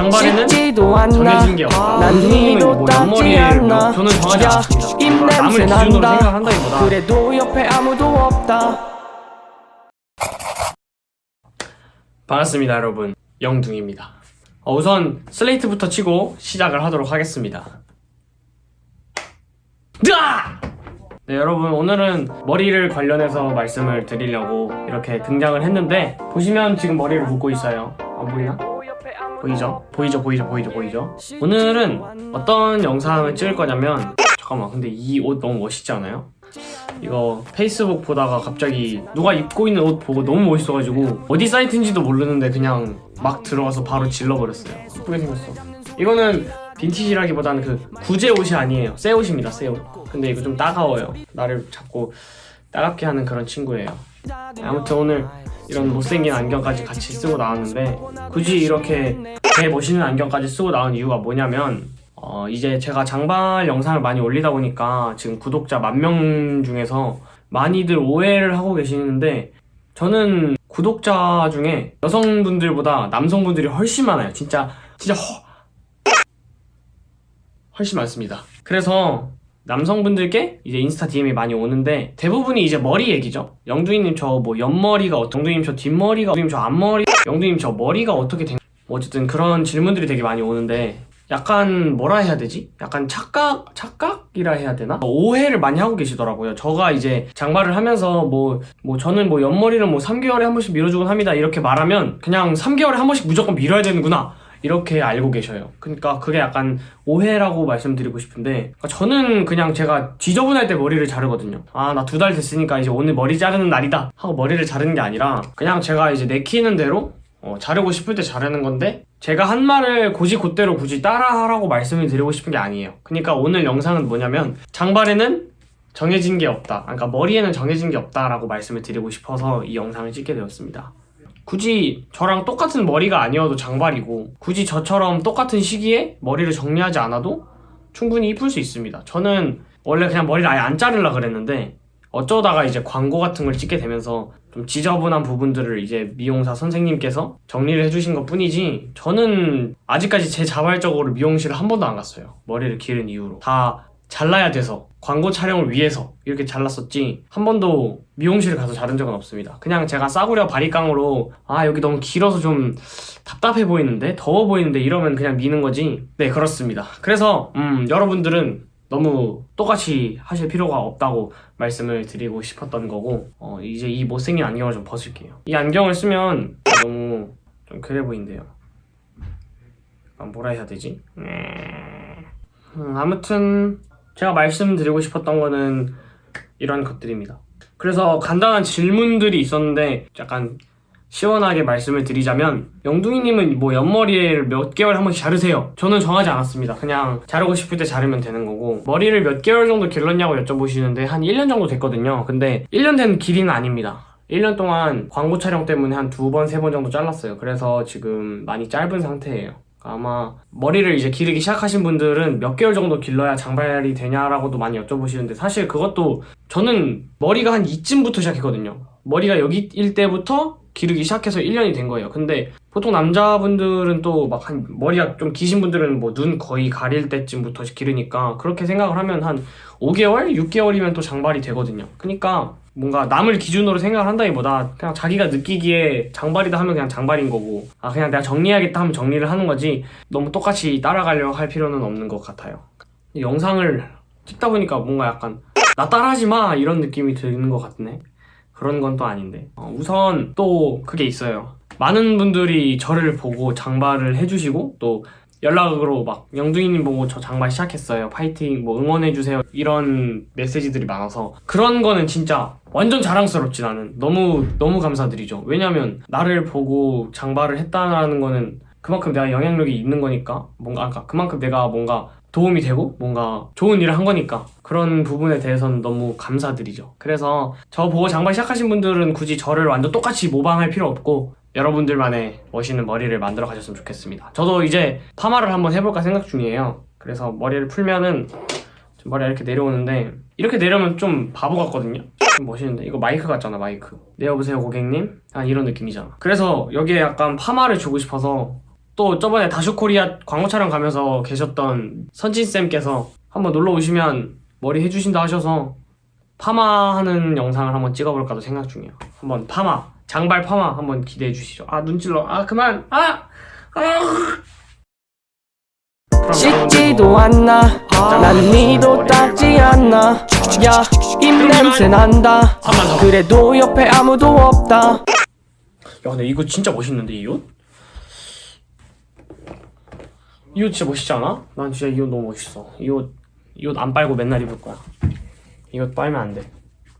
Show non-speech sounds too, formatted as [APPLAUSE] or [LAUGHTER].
장발에는 정해진 게 없다. 난 선생님은 니도 뭐 닿지 옆머리를 않나 저는 정하지 야, 않습니다. 남을 기준으로. 생각한다기보다 그래도 옆에 아무도 없다 반갑습니다 여러분 영둥입니다 어, 우선 슬레이트부터 치고 시작을 하도록 하겠습니다 으아! 네 여러분 오늘은 머리를 관련해서 말씀을 드리려고 이렇게 등장을 했는데 보시면 지금 머리를 묶고 있어요 안 보이나? 보이죠? 보이죠 보이죠 보이죠 보이죠? 오늘은 어떤 영상을 찍을 거냐면 잠깐만 근데 이 옷 너무 멋있지 않아요? 이거 페이스북 보다가 갑자기 누가 입고 있는 옷 보고 너무 멋있어가지고 어디 사이트인지도 모르는데 그냥 막 들어가서 바로 질러버렸어요 예쁘게 생겼어 이거는 빈티지라기보다는 그 구제 옷이 아니에요 새 옷입니다 새옷 근데 이거 좀 따가워요 나를 자꾸 따갑게 하는 그런 친구예요 아무튼 오늘 이런 못생긴 안경까지 같이 쓰고 나왔는데 굳이 이렇게 개 멋있는 안경까지 쓰고 나온 이유가 뭐냐면 어, 이제 제가 장발 영상을 많이 올리다 보니까 지금 구독자 만 명 중에서 많이들 오해를 하고 계시는데 저는 구독자 중에 여성분들보다 남성분들이 훨씬 많아요. 진짜 진짜 허 [LAUGHS] 훨씬 많습니다. 그래서 남성분들께 이제 인스타 DM이 많이 오는데 대부분이 이제 머리 얘기죠. 영두이님 저 뭐 옆머리가 영두이님 저 뒷머리가, 영두이님 저 앞머리, 영두이님 저 머리가 어떻게 된, 뭐 어쨌든 그런 질문들이 되게 많이 오는데 약간 뭐라 해야 되지? 약간 착각, 착각이라 해야 되나? 오해를 많이 하고 계시더라고요. 저가 이제 장발을 하면서 뭐, 뭐 저는 뭐 옆머리를 뭐 3개월에 한 번씩 밀어주곤 합니다. 이렇게 말하면 그냥 3개월에 한 번씩 무조건 밀어야 되는구나. 이렇게 알고 계셔요. 그러니까 그게 약간 오해라고 말씀드리고 싶은데 그러니까 저는 그냥 제가 지저분할 때 머리를 자르거든요. 아 나 두 달 됐으니까 이제 오늘 머리 자르는 날이다 하고 머리를 자르는 게 아니라 그냥 제가 이제 내키는 대로 어, 자르고 싶을 때 자르는 건데 제가 한 말을 고지 곧대로 굳이 따라하라고 말씀을 드리고 싶은 게 아니에요. 그러니까 오늘 영상은 뭐냐면 장발에는 정해진 게 없다. 그러니까 머리에는 정해진 게 없다라고 말씀을 드리고 싶어서 이 영상을 찍게 되었습니다. 굳이 저랑 똑같은 머리가 아니어도 장발이고 굳이 저처럼 똑같은 시기에 머리를 정리하지 않아도 충분히 이쁠 수 있습니다. 저는 원래 그냥 머리를 아예 안 자르려 그랬는데 어쩌다가 이제 광고 같은 걸 찍게 되면서 좀 지저분한 부분들을 이제 미용사 선생님께서 정리를 해주신 것 뿐이지 저는 아직까지 제 자발적으로 미용실을 한 번도 안 갔어요. 머리를 기른 이후로. 다 잘라야 돼서 광고 촬영을 위해서 이렇게 잘랐었지 한 번도 미용실 가서 자른 적은 없습니다. 그냥 제가 싸구려 바리깡으로 아 여기 너무 길어서 좀 답답해 보이는데 더워 보이는데 이러면 그냥 미는 거지 네 그렇습니다. 그래서 음 여러분들은 너무 똑같이 하실 필요가 없다고 말씀을 드리고 싶었던 거고 어, 이제 이 못생긴 안경을 좀 벗을게요 이 안경을 쓰면 너무 좀 그래 보인대요 아, 뭐라 해야 되지? 음, 아무튼 제가 말씀드리고 싶었던 거는 이런 것들입니다. 그래서 간단한 질문들이 있었는데 약간 시원하게 말씀을 드리자면 영둥이님은 뭐 옆머리를 몇 개월 한 번씩 자르세요. 저는 정하지 않았습니다. 그냥 자르고 싶을 때 자르면 되는 거고 머리를 몇 개월 정도 길렀냐고 여쭤보시는데 한 1년 정도 됐거든요. 근데 1년 된 길이는 아닙니다. 1년 동안 광고 촬영 때문에 한 두 번, 세 번 정도 잘랐어요. 그래서 지금 많이 짧은 상태예요 아마 머리를 이제 기르기 시작하신 분들은 몇 개월 정도 길러야 장발이 되냐라고도 많이 여쭤보시는데 사실 그것도 저는 머리가 한 이쯤부터 시작했거든요. 머리가 여기일 때부터 기르기 시작해서 1년이 된 거예요. 근데 보통 남자분들은 또 막 한 머리가 좀 기신 분들은 뭐 눈 거의 가릴 때쯤부터 기르니까 그렇게 생각을 하면 한 5개월, 6개월이면 또 장발이 되거든요. 그러니까 뭔가 남을 기준으로 생각을 한다기보다 그냥 자기가 느끼기에 장발이다 하면 그냥 장발인 거고 아 그냥 내가 정리해야겠다 하면 정리를 하는 거지 너무 똑같이 따라가려고 할 필요는 없는 것 같아요. 영상을 찍다 보니까 뭔가 약간 나 따라하지 마 이런 느낌이 드는 것 같네. 그런 건 또 아닌데. 어, 우선 또 그게 있어요. 많은 분들이 저를 보고 장발을 해주시고 또 연락으로 막 영둥이님 보고 저 장발 시작했어요. 파이팅 뭐 응원해주세요. 이런 메시지들이 많아서 그런 거는 진짜 완전 자랑스럽지 나는. 너무 너무 감사드리죠. 왜냐면 나를 보고 장발을 했다는 거는 그만큼 내가 영향력이 있는 거니까 뭔가 아까 그만큼 내가 뭔가 도움이 되고 뭔가 좋은 일을 한 거니까 그런 부분에 대해서는 너무 감사드리죠. 그래서 저 보고 장발 시작하신 분들은 굳이 저를 완전 똑같이 모방할 필요 없고 여러분들만의 멋있는 머리를 만들어 가셨으면 좋겠습니다. 저도 이제 파마를 한번 해볼까 생각 중이에요. 그래서 머리를 풀면은 머리가 이렇게 내려오는데 이렇게 내려면 좀 바보 같거든요. 좀 멋있는데? 이거 마이크 같잖아 마이크. 네 여보세요 고객님? 아 이런 느낌이잖아. 그래서 여기에 약간 파마를 주고 싶어서 또 저번에 다슈코리아 광고 촬영 가면서 계셨던 선진쌤께서 한번 놀러 오시면 머리 해주신다 하셔서 파마하는 영상을 한번 찍어볼까도 생각 중이에요. 한번 파마, 장발 파마 한번 기대해 주시죠. 아, 눈찔러. 아, 그만. 아! 아! 씻지도 않나 난 니도 닦지 않나 야 입냄새 난다. 그래도 옆에 아무도 없다 야 근데 이거 진짜 멋있는데 이 옷? 이 옷 진짜 멋있지 않아? 난 진짜 이 옷 너무 멋있어 이옷 이옷 안 빨고 맨날 입을 거야. 이옷 빨면 안돼